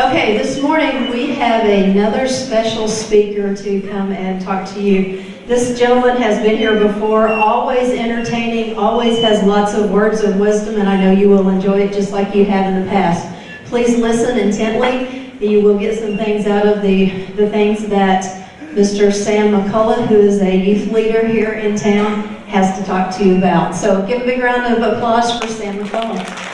Okay, this morning we have another special speaker to come and talk to you. This gentleman has been here before, always entertaining, always has lots of words of wisdom, and I know you will enjoy it just like you have in the past. Please listen intently. You will get some things out of the, the things that Mr. Sam McCullough, who is a youth leader here in town, has to talk to you about. So give a big round of applause for Sam McCullough.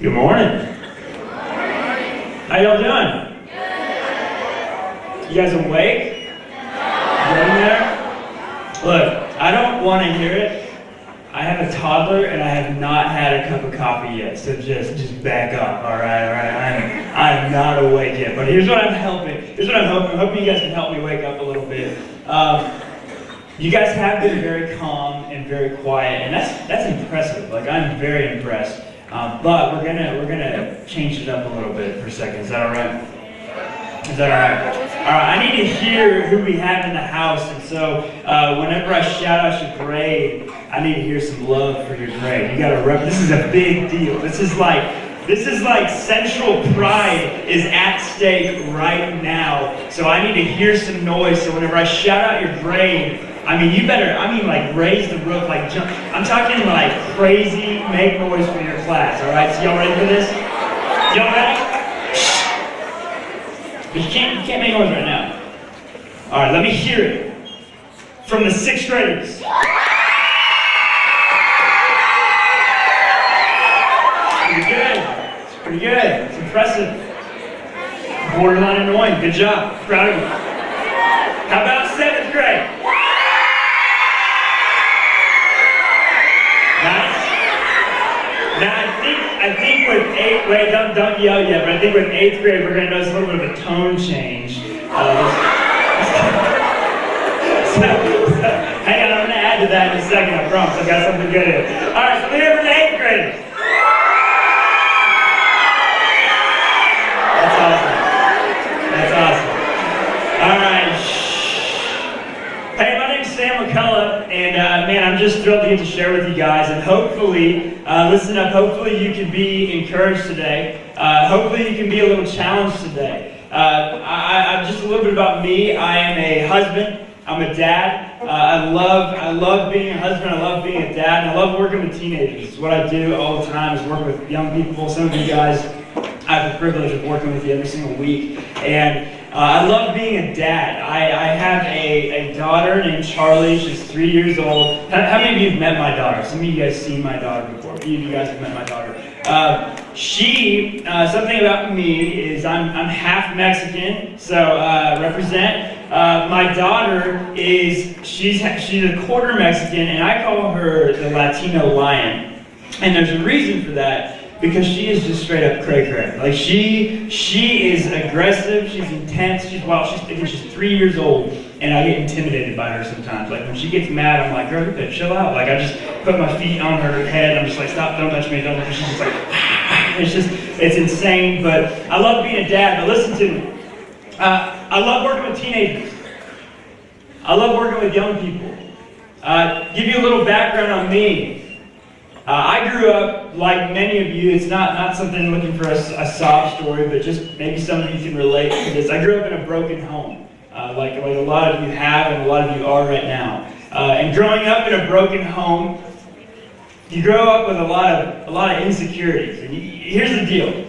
Good morning. How y'all doing? You guys awake? In there? Look, I don't want to hear it. I have a toddler and I have not had a cup of coffee yet, so just just back up. All right, all right. I'm I'm not awake yet, but here's what I'm helping. Here's what I'm hoping. I'm hoping you guys can help me wake up a little bit. Um, you guys have been very calm and very quiet, and that's that's impressive. Like I'm very impressed. Um, but we're gonna we're gonna change it up a little bit for a second. Is that all right? Is that all right? All right. I need to hear who we have in the house, and so uh, whenever I shout out your grade, I need to hear some love for your grade. You got to rep. This is a big deal. This is like this is like central pride is at stake right now. So I need to hear some noise. So whenever I shout out your grade, I mean, you better, I mean, like, raise the roof, like, jump. I'm talking like crazy, make noise for your class, all right? So y'all ready for this? Y'all ready? But you can't, you can't make noise right now. All right, let me hear it from the sixth graders. Pretty good. It's pretty good. It's impressive. Borderline annoying. Good job. Proud of you. How about seventh grade? Nice. Now I think I think with eighth wait don't don't yell yet, but I think with eighth grade we're gonna notice a little bit of a tone change. Uh, so, so, hang on, I'm gonna add to that in a second. I promise. I got something good here. All right, so we're for the eighth graders. That's awesome. That's awesome. All right. Hey, my name's Sam McCullough, and uh, man, I'm just thrilled to get to share with you guys. And hopefully, uh, listen up, hopefully you can be encouraged today. Uh, hopefully you can be a little challenged today. Uh, I, I, just a little bit about me. I am a husband. I'm a dad. Uh, I love I love being a husband. I love being a dad. And I love working with teenagers. It's what I do all the time is work with young people. Some of you guys, I have the privilege of working with you every single week. And uh, I love being a dad. I, I have a, a daughter named Charlie. She's three years old. How, how, many of you have met my daughter? Some of you guys seen my daughter before. Few of you guys have met my daughter. Uh, she, uh, something about me is I'm, I'm half Mexican, so uh, represent. Uh, my daughter is, she's, she's a quarter Mexican, and I call her the Latino lion. And there's a reason for that because she is just straight up cray cray. Like she she is aggressive, she's intense, she's wild. She's think she's three years old, and I get intimidated by her sometimes. Like when she gets mad, I'm like, girl, you chill out. Like I just put my feet on her head. I'm just like, stop, don't touch me, don't touch me. She's just like, it's just it's insane. But I love being a dad. But listen to me. Uh, I love working with teenagers. I love working with young people. Uh, give you a little background on me. Uh, I grew up, like many of you, it's not, not something looking for a, a, sob story, but just maybe some of you can relate to this. I grew up in a broken home, uh, like, like a lot of you have and a lot of you are right now. Uh, and growing up in a broken home, you grow up with a lot of, a lot of insecurities. And you, here's the deal.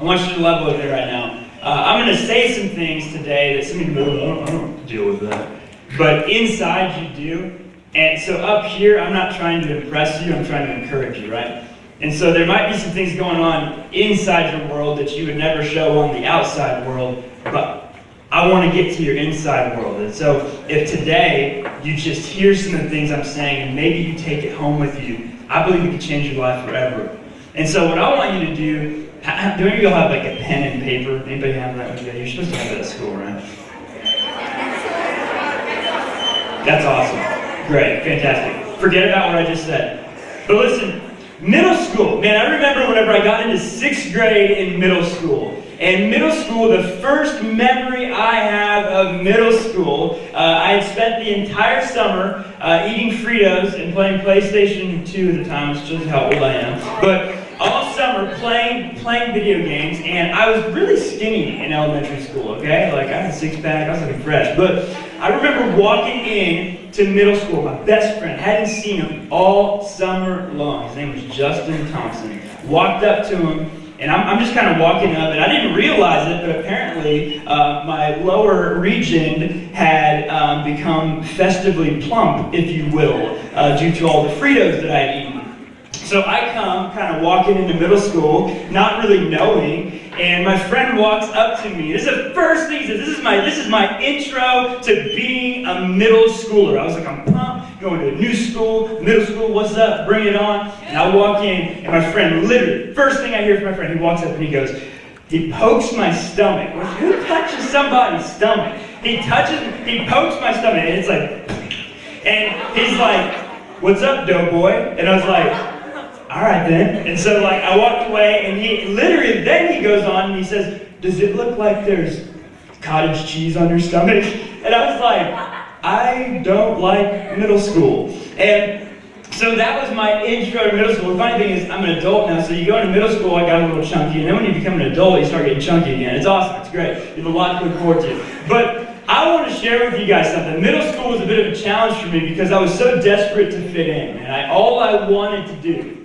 I want you to level with it right now. Uh, I'm going to say some things today that some of you go, I don't deal with that. But inside you do. And so up here, I'm not trying to impress you, I'm trying to encourage you, right? And so there might be some things going on inside your world that you would never show on the outside world, but I want to get to your inside world. And so if today you just hear some of the things I'm saying and maybe you take it home with you, I believe it could change your life forever. And so what I want you to do, do any of you have like a pen and paper? Anybody have that? You're supposed to have that at school, right? That's awesome. Great, fantastic. Forget about what I just said. But listen, Middle school, man, I remember whenever I got into sixth grade in middle school. And middle school, the first memory I have of middle school, uh, I had spent the entire summer uh, eating Fritos and playing PlayStation 2 at the time, which shows how old I am. But playing playing video games, and I was really skinny in elementary school. Okay, like I had a six pack, I was looking fresh. But I remember walking in to middle school. My best friend hadn't seen him all summer long. His name was Justin Thompson. Walked up to him. And I'm, I'm just kind of walking up, and I didn't realize it, but apparently uh, my lower region had um, become festively plump, if you will, uh, due to all the Fritos that I had eaten. So I come kind of walking into middle school, not really knowing, and my friend walks up to me. This is the first thing he says. This is my this is my intro to being a middle schooler. I was like, I'm pumped, going to a new school, middle school, what's up? Bring it on. And I walk in, and my friend literally, first thing I hear from my friend, he walks up and he goes, he pokes my stomach. Who touches somebody's stomach? He touches, he pokes my stomach, and it's like, and he's like, what's up, doughboy? And I was like, all right then. And so like I walked away and he literally then he goes on and he says, does it look like there's cottage cheese on your stomach? And I was like, I don't like middle school. And so that was my intro to middle school. The funny thing is, I'm an adult now, so you go into middle school, I got a little chunky, and then when you become an adult, you start getting chunky again. It's awesome, it's great. You have a lot to look forward to. But I want to share with you guys something. Middle school was a bit of a challenge for me because I was so desperate to fit in, and I, all I wanted to do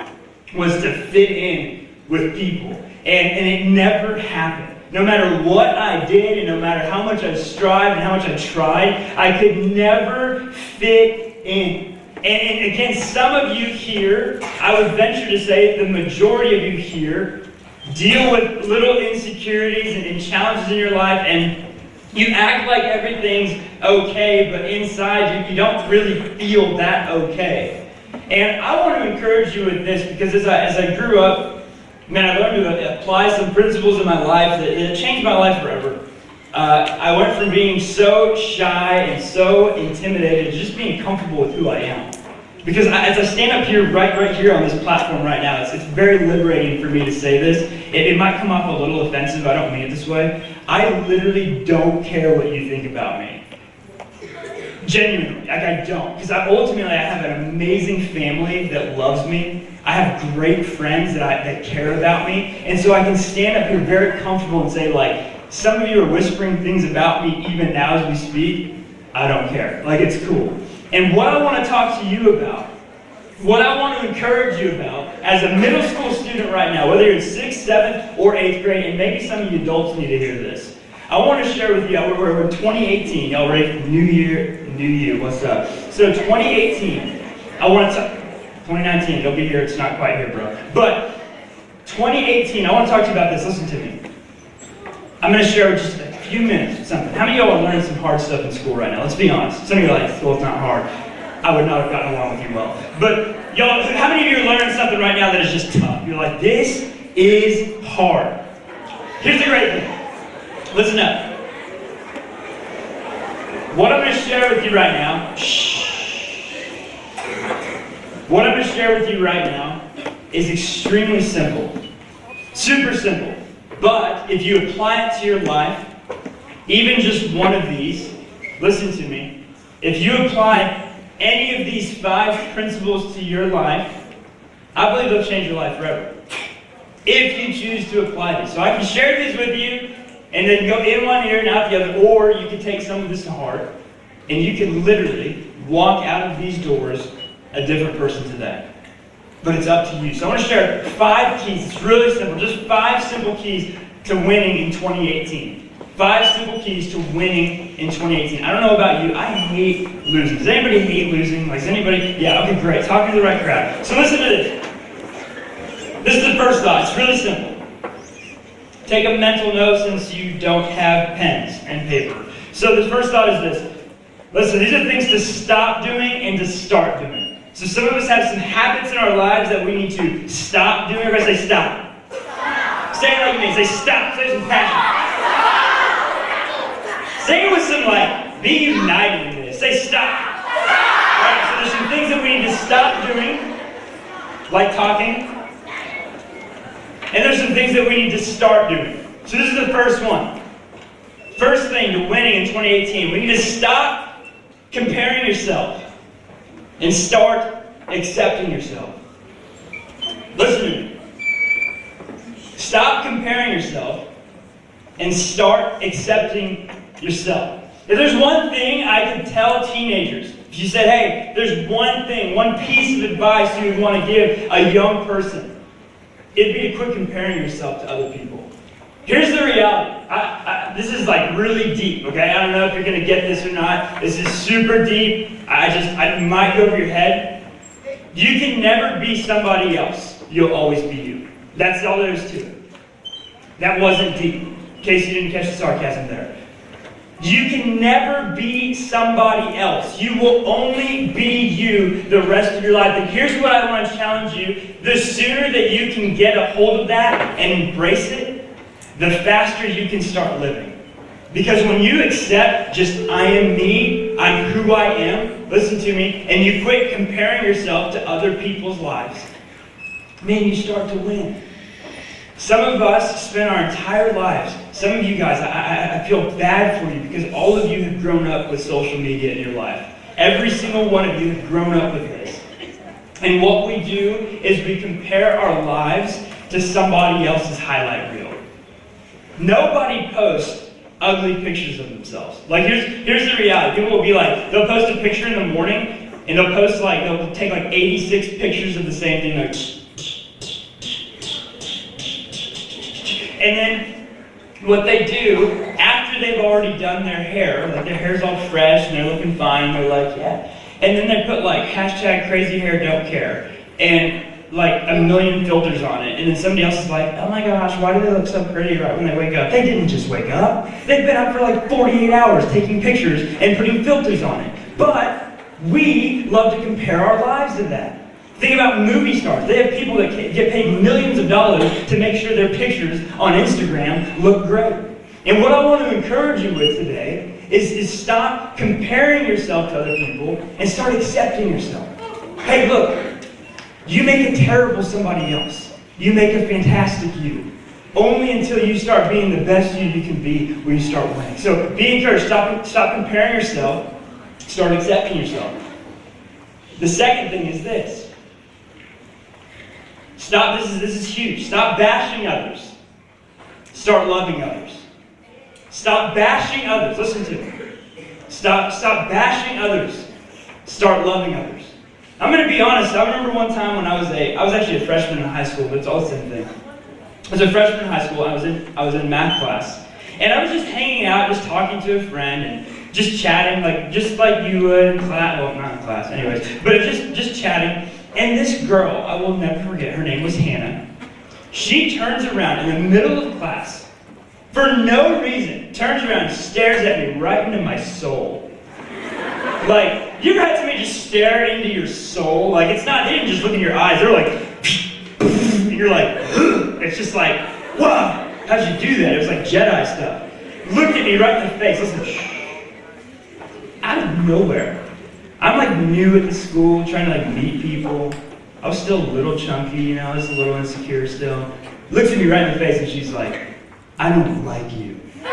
was to fit in with people. And, and it never happened. No matter what I did, and no matter how much I strived and how much I tried, I could never fit in. And, and again, some of you here, I would venture to say the majority of you here, deal with little insecurities and, and challenges in your life, and you act like everything's okay, but inside you, you don't really feel that okay. And I want to encourage you with this because as I, as I grew up, man, I learned to apply some principles in my life that it changed my life forever. Uh, I went from being so shy and so intimidated to just being comfortable with who I am. Because I, as I stand up here, right, right here on this platform right now, it's, it's very liberating for me to say this. It, it might come off a little offensive. I don't mean it this way. I literally don't care what you think about me. Genuinely, like I don't. Because ultimately, I have an amazing family that loves me. I have great friends that, I, that care about me. And so I can stand up here very comfortable and say, like, some of you are whispering things about me even now as we speak. I don't care. Like, it's cool. And what I want to talk to you about, what I want to encourage you about as a middle school student right now, whether you're in 6th, 7th, or 8th grade, and maybe some of you adults need to hear this. I want to share with you, we're, we're in 2018, y'all ready for New Year, New You, what's up? So 2018, I want to, 2019, it'll be here, it's not quite here, bro. But 2018, I want to talk to you about this, listen to me. I'm going to share just a few minutes something. How many of y'all are learning some hard stuff in school right now? Let's be honest. Some of you are like, well, it's not hard. I would not have gotten along with you well. But y'all, how many of you are learning something right now that is just tough? You're like, this is hard. Here's the great thing. Listen up. What I'm going to share with you right now, what I'm going to share with you right now is extremely simple. Super simple. But if you apply it to your life, even just one of these, listen to me. If you apply any of these five principles to your life, I believe they'll change your life forever. If you choose to apply these. So I can share these with you and then go in one ear and out the other, or you can take some of this to heart, and you can literally walk out of these doors a different person today. But it's up to you. So I want to share five keys. It's really simple. Just five simple keys to winning in 2018. Five simple keys to winning in 2018. I don't know about you. I hate losing. Does anybody hate losing? Like, does anybody? Yeah, okay, great. Talking to the right crowd. So listen to this. This is the first thought. It's really simple. Take a mental note since you don't have pens and paper. So the first thought is this. Listen, these are things to stop doing and to start doing. So some of us have some habits in our lives that we need to stop doing. Everybody say stop. stop. Say it like me. Say stop. Say some passion. Say it with some like, be united in this. Say stop. Right, so there's some things that we need to stop doing Like talking? And there's some things that we need to start doing. So this is the first one. First thing to winning in 2018, we need to stop comparing yourself and start accepting yourself. Listen to me. Stop comparing yourself and start accepting yourself. If there's one thing I could tell teenagers, if you said, hey, there's one thing, one piece of advice you would want to give a young person, it'd be to quit comparing yourself to other people. Here's the reality. I, I, this is like really deep, okay? I don't know if you're going to get this or not. This is super deep. I just, I might go over your head. You can never be somebody else. You'll always be you. That's all there is to it. That wasn't deep. In case you didn't catch the sarcasm there. You can never be somebody else. You will only be you the rest of your life. And here's what I want to challenge you. The sooner that you can get a hold of that and embrace it, the faster you can start living. Because when you accept just I am me, I'm who I am, listen to me, and you quit comparing yourself to other people's lives, man, you start to win. Some of us spend our entire lives, some of you guys, I, I, feel bad for you because all of you have grown up with social media in your life. Every single one of you have grown up with this. And what we do is we compare our lives to somebody else's highlight reel. Nobody posts ugly pictures of themselves. Like here's here's the reality. People will be like, they'll post a picture in the morning, and they'll post like they'll take like 86 pictures of the same thing, like And then what they do, after they've already done their hair, like their hair's all fresh and they're looking fine, they're like, yeah. And then they put like hashtag crazy hair don't care. And like a million filters on it. And then somebody else is like, oh my gosh, why do they look so pretty right when they wake up? They didn't just wake up. They've been up for like 48 hours taking pictures and putting filters on it. But we love to compare our lives to that. Think about movie stars. They have people that get paid millions of dollars to make sure their pictures on Instagram look great. And what I want to encourage you with today is, is stop comparing yourself to other people and start accepting yourself. Hey, look, you make a terrible somebody else. You make a fantastic you. Only until you start being the best you you can be will you start winning. So be encouraged. Stop, stop comparing yourself. Start accepting yourself. The second thing is this Stop, this is, this is huge. Stop bashing others. Start loving others. Stop bashing others. Listen to me. Stop, stop bashing others. Start loving others. I'm going to be honest. I remember one time when I was a, I was actually a freshman in high school, but it's all the same thing. I was a freshman in high school. I was in, I was in math class, and I was just hanging out, just talking to a friend, and just chatting, like just like you would in class. Well, not in class, anyways, but just just chatting. And this girl, I will never forget, her name was Hannah. She turns around in the middle of class, for no reason, turns around and stares at me right into my soul. Like, you ever had somebody just stare into your soul? Like, it's not, didn't just look in your eyes, they're like, and you're like, it's just like, wow, how'd you do that? It was like Jedi stuff. Looked at me right in the face, listen, out of nowhere. I'm like new at the school, trying to like meet people. I was still a little chunky, you know, I was a little insecure still. Looks at me right in the face and she's like, I don't like you. and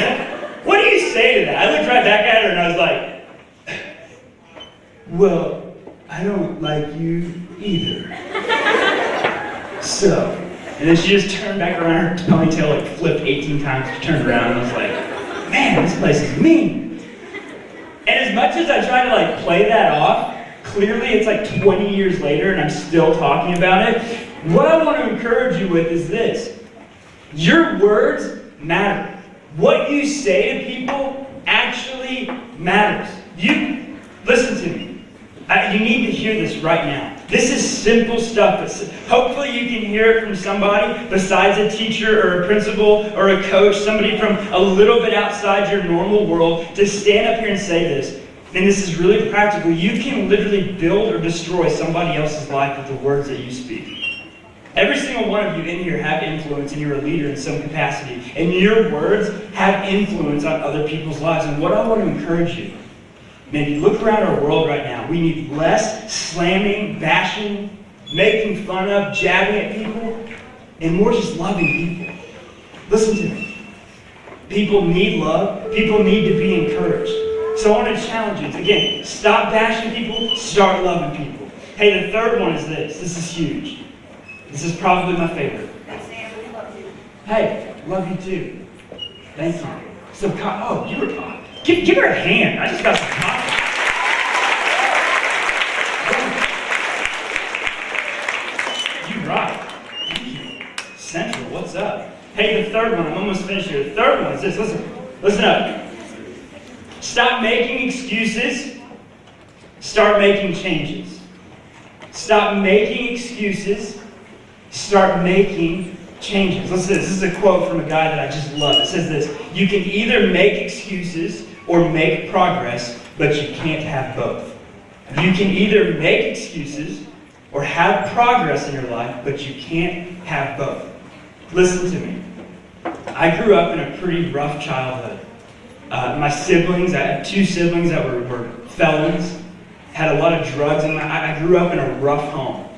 I, what do you say to that? I looked right back at her and I was like, well, I don't like you either. so, and then she just turned back around, her ponytail like flipped 18 times, she turned around and I was like, man, this place is mean. And as much as I try to like play that off, clearly it's like 20 years later and I'm still talking about it. What I want to encourage you with is this. Your words matter. What you say to people actually matters. You listen to me. I, you need to hear this right now. This is simple stuff. Hopefully, you can hear it from somebody besides a teacher or a principal or a coach, somebody from a little bit outside your normal world, to stand up here and say this. And this is really practical. You can literally build or destroy somebody else's life with the words that you speak. Every single one of you in here have influence and you're a leader in some capacity. And your words have influence on other people's lives. And what I want to encourage you Man, look around our world right now, we need less slamming, bashing, making fun of, jabbing at people, and more just loving people. Listen to me. People need love. People need to be encouraged. So I want to challenge you. Again, stop bashing people, start loving people. Hey, the third one is this. This is huge. This is probably my favorite. Hey, love you too. Thank you. So, oh, you were, give, give her a hand. I just got some coffee. You rock. Thank you. Central, what's up? Hey, the third one, I'm almost finished here. The third one is this. Listen, listen up. Stop making excuses. Start making changes. Stop making excuses. Start making changes. Listen this. This is a quote from a guy that I just love. It says this You can either make excuses or make progress, but you can't have both. You can either make excuses or have progress in your life, but you can't have both. Listen to me. I grew up in a pretty rough childhood. Uh, my siblings, I had two siblings that were, were felons, had a lot of drugs, and I, I grew up in a rough home.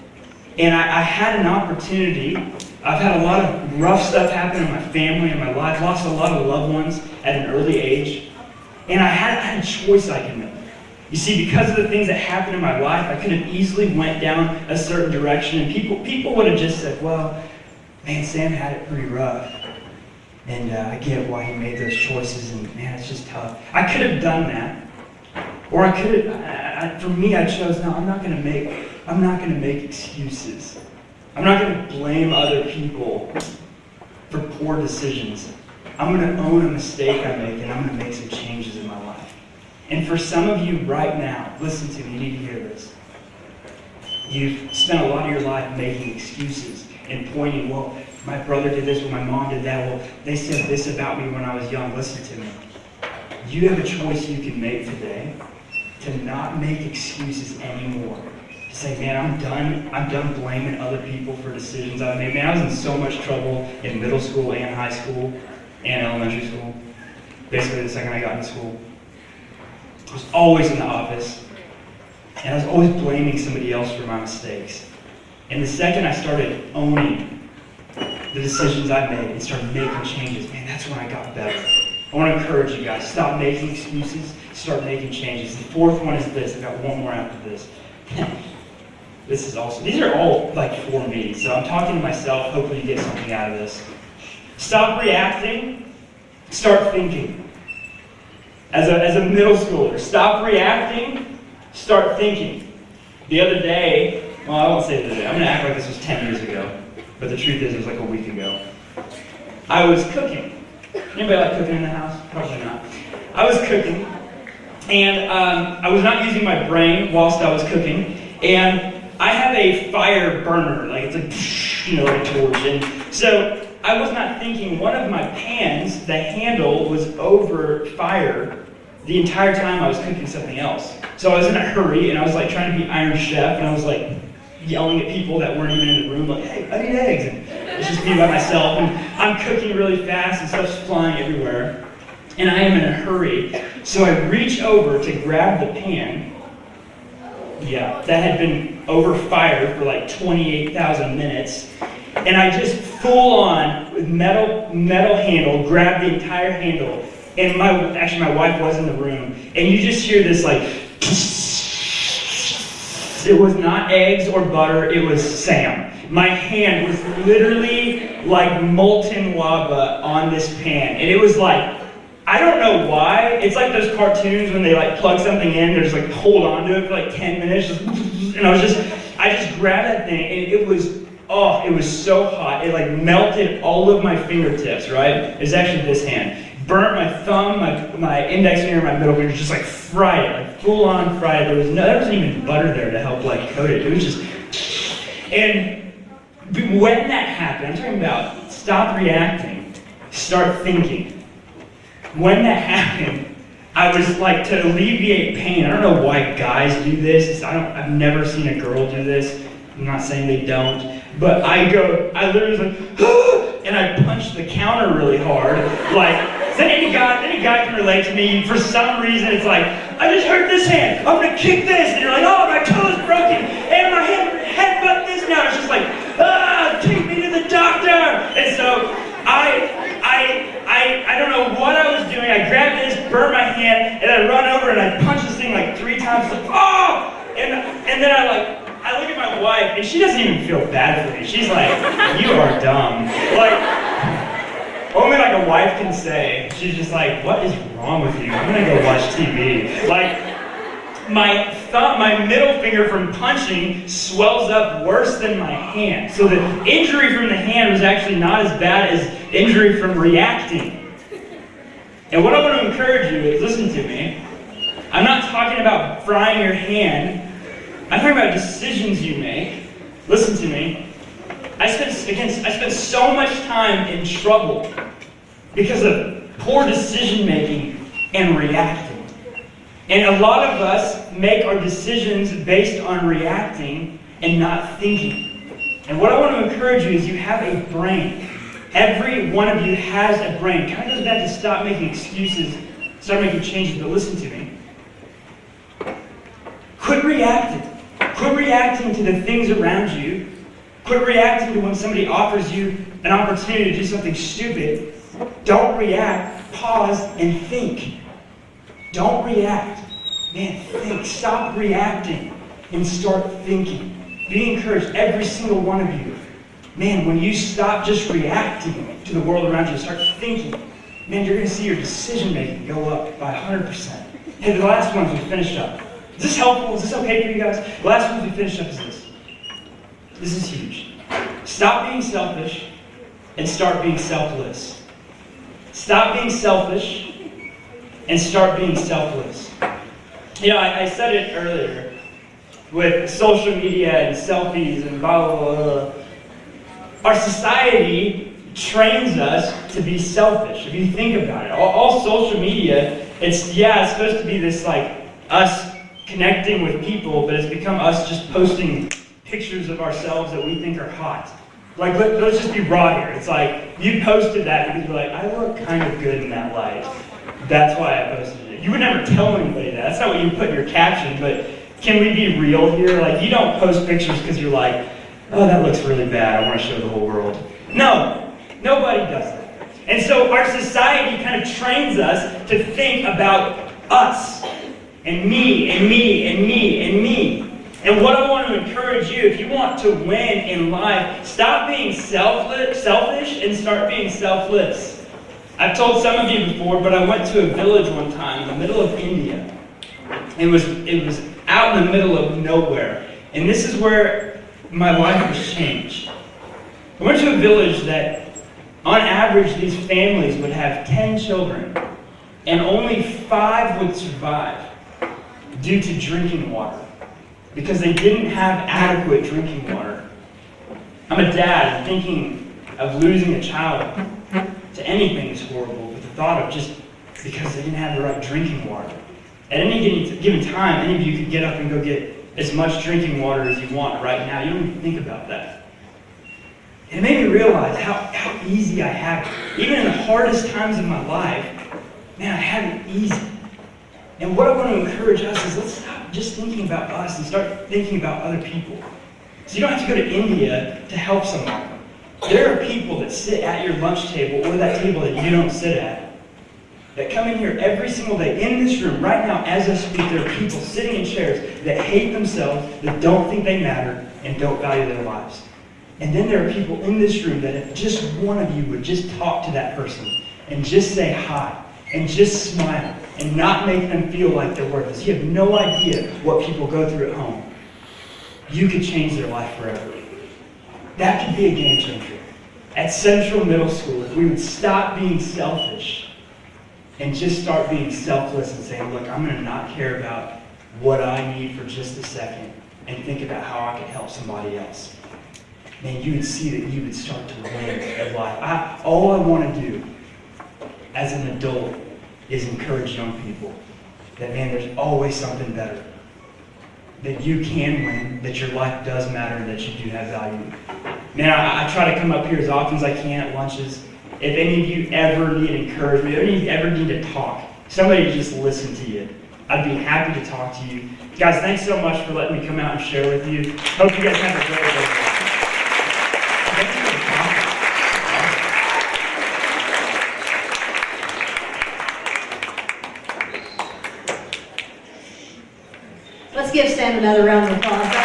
And I, I had an opportunity. I've had a lot of rough stuff happen in my family and my life, lost a lot of loved ones at an early age. And I had, I had a choice I could make. You see, because of the things that happened in my life, I could have easily went down a certain direction, and people, people would have just said, well, man, Sam had it pretty rough. And uh, I get why he made those choices, and man, it's just tough. I could have done that. Or I could have, for me, I chose, no, I'm not going to make, I'm not going to make excuses. I'm not going to blame other people for poor decisions. I'm going to own a mistake I make, and I'm going to make some changes in my life. And for some of you right now, listen to me, you need to hear this. You've spent a lot of your life making excuses and pointing, well, my brother did this, or my mom did that, well, they said this about me when I was young. Listen to me. You have a choice you can make today to not make excuses anymore. To say, man, I'm done. I'm done blaming other people for decisions I've made. Man, I was in so much trouble in middle school and high school and elementary school. Basically, the second I got into school. I was always in the office, and I was always blaming somebody else for my mistakes. And the second I started owning the decisions I've made and start making changes, man, that's when I got better. I want to encourage you guys, stop making excuses, start making changes. The fourth one is this. I've got one more after this. this is awesome. These are all like for me, so I'm talking to myself. Hopefully you get something out of this. Stop reacting, start thinking as a, as a middle schooler. Stop reacting, start thinking. The other day, well, I won't say the other day, I'm going to act like this was 10 years ago, but the truth is it was like a week ago. I was cooking. Anybody like cooking in the house? Probably not. I was cooking, and um, I was not using my brain whilst I was cooking, and I have a fire burner, like it's like, you know, like a torch, and so I was not thinking one of my pans, the handle was over fire the entire time I was cooking something else. So I was in a hurry and I was like trying to be Iron Chef and I was like yelling at people that weren't even in the room, like, hey, I need eggs. And it's just me by myself and I'm cooking really fast and stuff's flying everywhere. And I am in a hurry. So I reach over to grab the pan. Yeah, that had been over fire for like 28,000 minutes and I just full on with metal metal handle grabbed the entire handle. And my actually my wife was in the room, and you just hear this like. It was not eggs or butter. It was Sam. My hand was literally like molten lava on this pan, and it was like I don't know why. It's like those cartoons when they like plug something in, they're just like hold on to it for like 10 minutes, just, and I was just, I just grabbed that thing, and it was oh, it was so hot. It like melted all of my fingertips, right? It was actually this hand. Burnt my thumb, my, my index finger, my middle finger, just like fried it, like full on fried. There was no, there wasn't even butter there to help like coat it. It was just, and when that happened, I'm talking about stop reacting, start thinking. When that happened, I was like to alleviate pain. I don't know why guys do this. I don't. I've never seen a girl do this. I'm not saying they don't. But I go, I literally was like, and I punched the counter really hard. Like, any guy, any guy can relate to me. And for some reason, it's like, I just hurt this hand. I'm gonna kick this. And you're like, oh, my toe is broken. And my head, headbutt this now. It's just like, ah, take me to the doctor. And so I, I, I, I don't know what I was doing. I grabbed this, burned my hand, and I run over and I punch this thing like three times. Like, oh! And, and then I like, I look at my wife, and she doesn't even feel bad for me. She's like, you are dumb. Like, only like a wife can say. She's just like, what is wrong with you? I'm gonna go watch TV. Like, my thumb, my middle finger from punching swells up worse than my hand. So the injury from the hand was actually not as bad as injury from reacting. And what I want to encourage you is listen to me. I'm not talking about frying your hand. I'm talking about decisions you make. Listen to me. I spent again, I spent so much time in trouble because of poor decision making and reacting. And a lot of us make our decisions based on reacting and not thinking. And what I want to encourage you is you have a brain. Every one of you has a brain. Kind of goes back to stop making excuses, start making changes, but listen to me. Quit reacting. Quit reacting to the things around you. Quit reacting to when somebody offers you an opportunity to do something stupid. Don't react. Pause and think. Don't react. Man, think. Stop reacting and start thinking. Be encouraged, every single one of you. Man, when you stop just reacting to the world around you, start thinking, man, you're going to see your decision making go up by 100%. Hey, the last ones we finished up. Is this helpful? Is this okay for you guys? The last ones we finished up is this. Is huge. Stop being selfish and start being selfless. Stop being selfish and start being selfless. You know, I, I said it earlier with social media and selfies and blah, blah, blah, blah. Our society trains us to be selfish. If you think about it, all, all social media, it's, yeah, it's supposed to be this like us connecting with people, but it's become us just posting pictures of ourselves that we think are hot. Like, let, us just be raw here. It's like, you posted that because you're like, I look kind of good in that light. That's why I posted it. You would never tell anybody that. That's not what you put in your caption, but can we be real here? Like, you don't post pictures because you're like, oh, that looks really bad. I want to show the whole world. No, nobody does that. And so our society kind of trains us to think about us and me and me and me and me. And what I want to encourage you, if you want to win in life, stop being selfish and start being selfless. I've told some of you before, but I went to a village one time in the middle of India. It was, it was out in the middle of nowhere. And this is where my life was changed. I went to a village that, on average, these families would have 10 children, and only five would survive due to drinking water because they didn't have adequate drinking water. I'm a dad thinking of losing a child to anything is horrible, but the thought of just because they didn't have the right drinking water. At any given time, any of you could get up and go get as much drinking water as you want right now. You don't even think about that. It made me realize how, how easy I have it. Even in the hardest times of my life, man, I had it easy. And what I want to encourage us is let's stop just thinking about us and start thinking about other people. So you don't have to go to India to help someone. There are people that sit at your lunch table or that table that you don't sit at that come in here every single day. In this room, right now, as I speak, there are people sitting in chairs that hate themselves, that don't think they matter, and don't value their lives. And then there are people in this room that if just one of you would just talk to that person and just say hi and just smile and not make them feel like they're worthless. You have no idea what people go through at home. You could change their life forever. That could be a game changer. At Central Middle School, if we would stop being selfish and just start being selfless and saying, look, I'm going to not care about what I need for just a second and think about how I can help somebody else. Man, you would see that you would start to win at life. I, all I want to do as an adult is encourage young people that, man, there's always something better. That you can win, that your life does matter, that you do have value. Man, I, I try to come up here as often as I can at lunches. If any of you ever need encouragement, if any of you ever need to talk, somebody just listen to you. I'd be happy to talk to you. Guys, thanks so much for letting me come out and share with you. Hope you guys have a great day. Thank you for the coffee. Let's give Sam another round of applause.